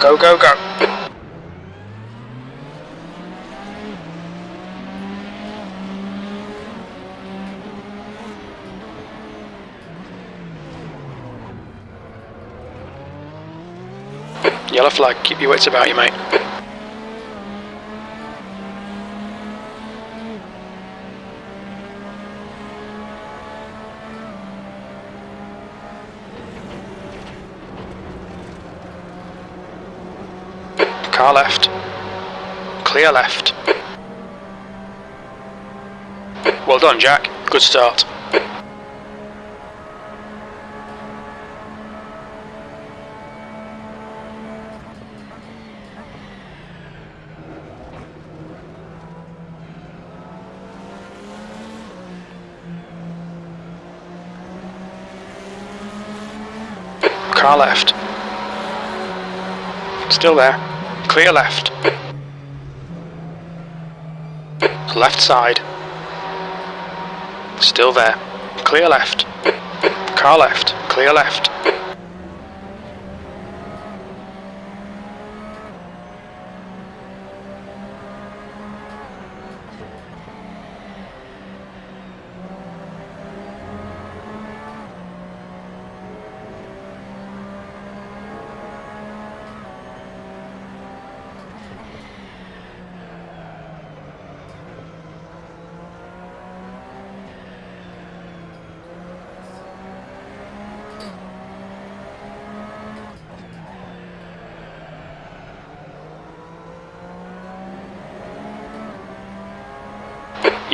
Go, go, go. Yellow flag, keep your wits about you, mate. Car left. Clear left. Well done, Jack. Good start. Car left. Still there. Clear left. Left side. Still there. Clear left. Car left. Clear left.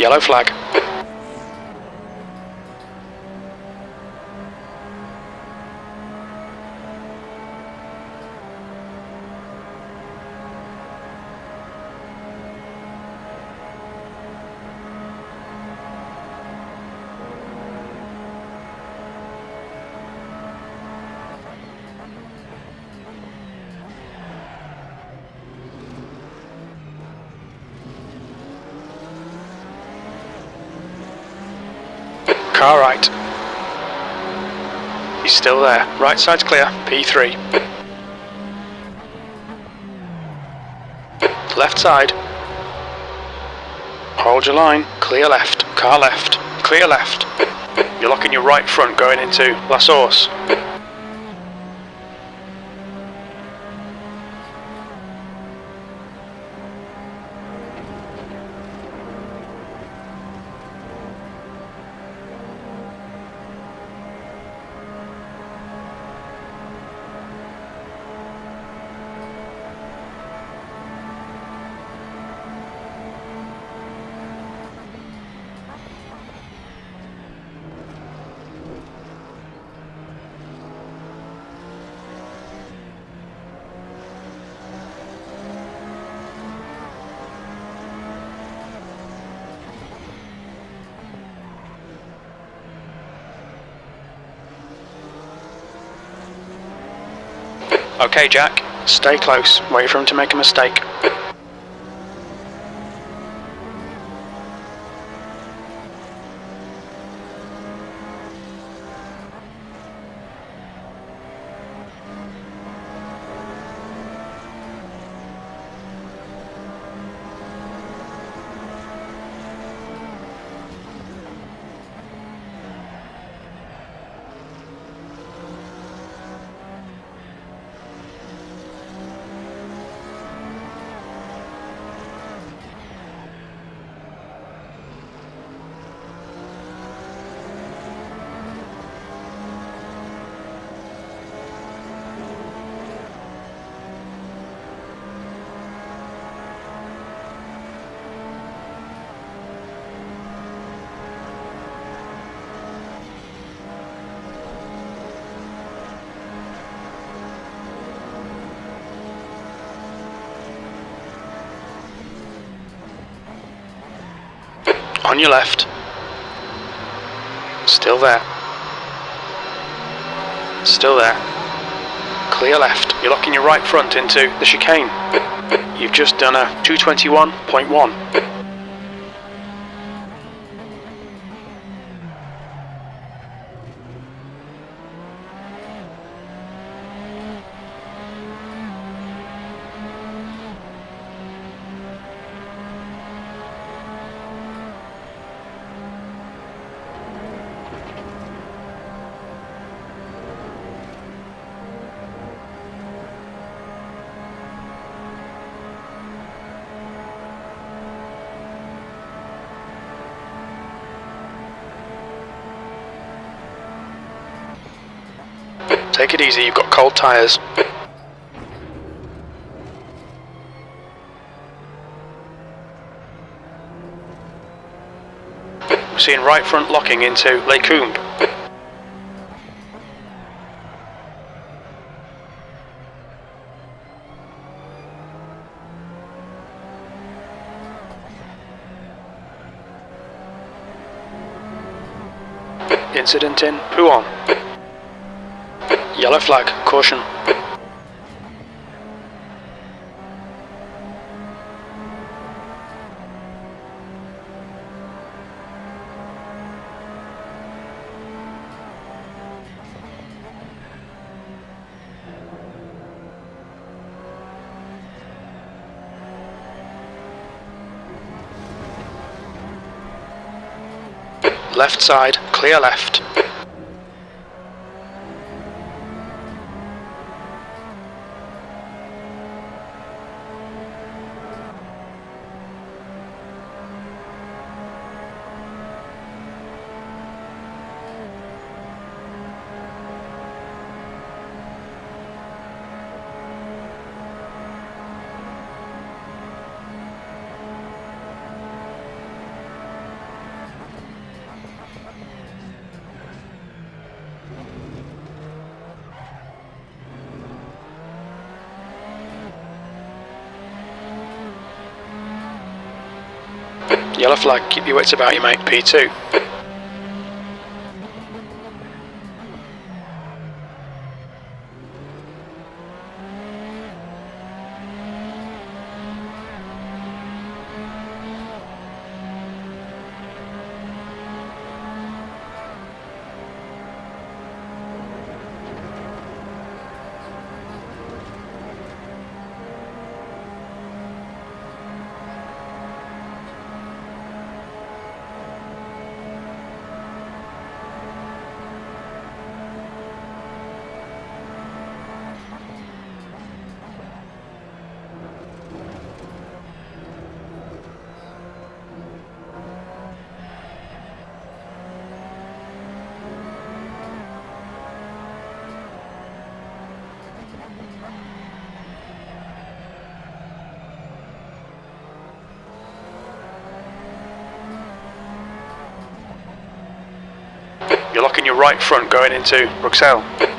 Yellow flag. Car right. He's still there. Right side's clear. P3. Left side. Hold your line. Clear left. Car left. Clear left. You're locking your right front going into La Source. Okay, Jack. Stay close. Wait for him to make a mistake. On your left. Still there. Still there. Clear left. You're locking your right front into the chicane. You've just done a 221.1. Take it easy, you've got cold tyres. We're seeing right front locking into Les Combes. Incident in Pouhon. Yellow flag, caution. Left side, clear left. Yellow flag, keep your wits about you mate, P2. You're locking your right front going into Bruxelles.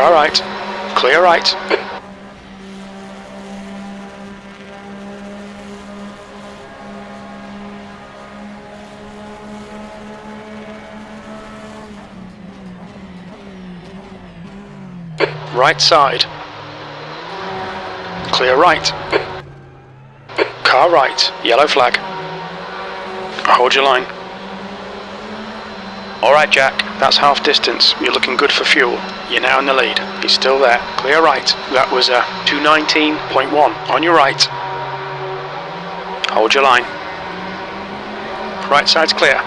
Car right. Clear right. Right side. Clear right. Car right. Yellow flag. Hold your line. Alright Jack, that's half distance. You're looking good for fuel. You're now in the lead. He's still there. Clear right. That was uh, a 219.1 on your right. Hold your line. Right side's clear.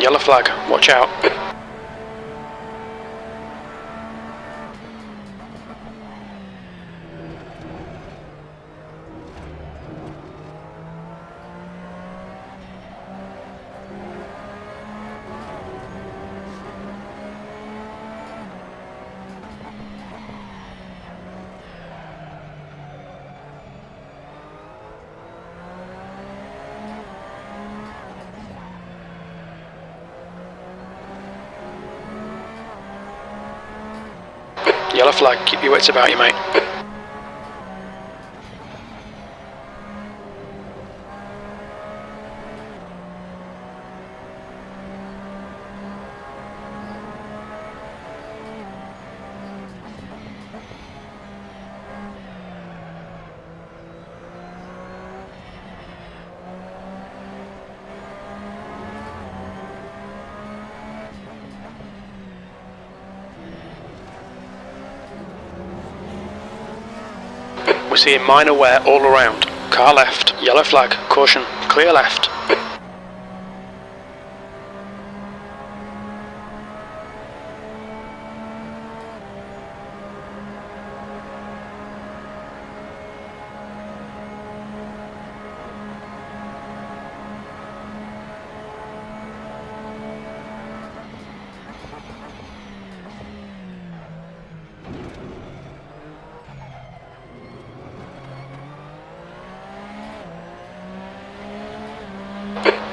Yellow flag, watch out. Yellow flag, keep your wits about you, mate. Seeing minor wear all around. Car left, yellow flag, caution, clear left.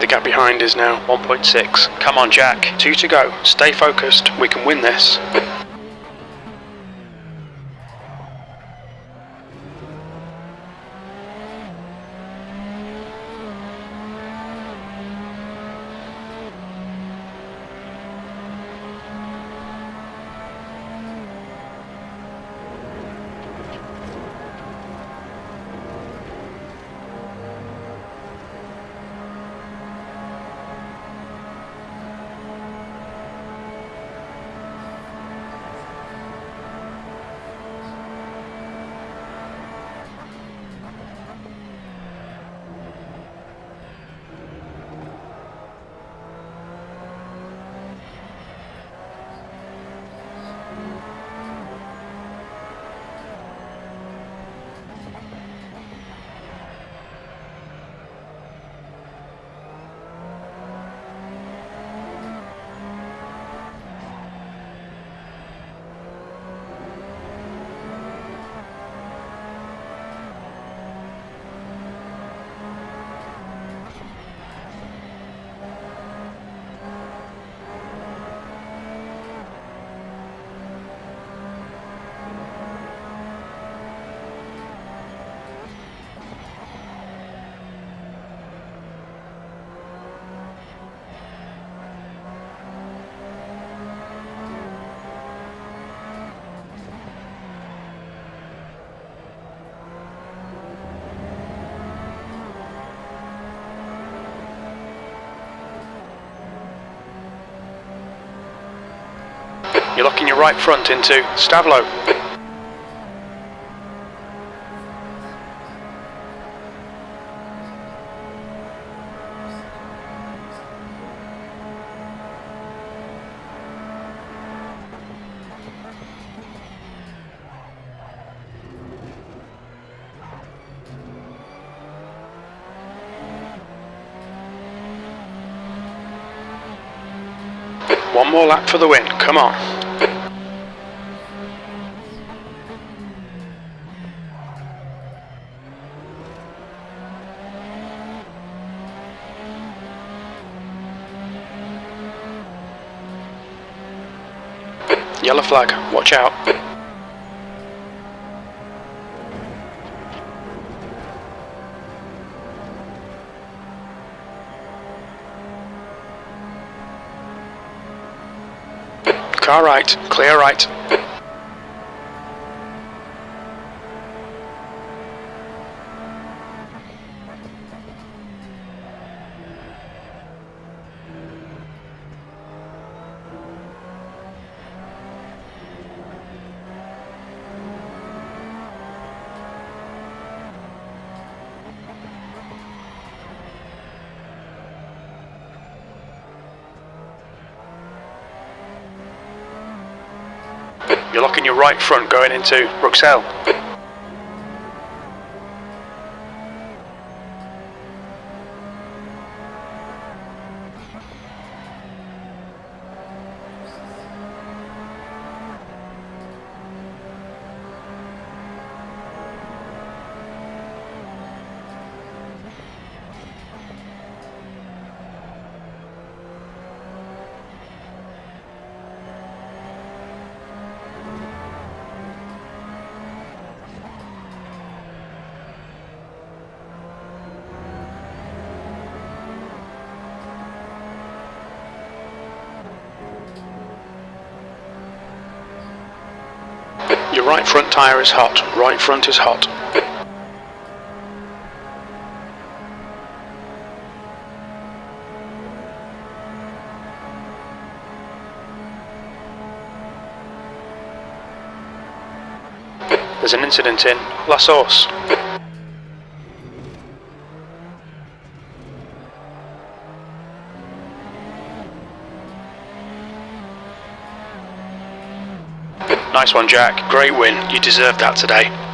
The gap behind is now 1.6. Come on, Jack. Two to go. Stay focused. We can win this. You're locking your right front into Stavelot. One more lap for the win. Come on. Yellow flag, watch out. Car right, clear right. You're locking your right front going into Bruxelles. Your right front tyre is hot. Right front is hot. There's an incident in La Source. Nice one, Jack. Great win. You deserved that today.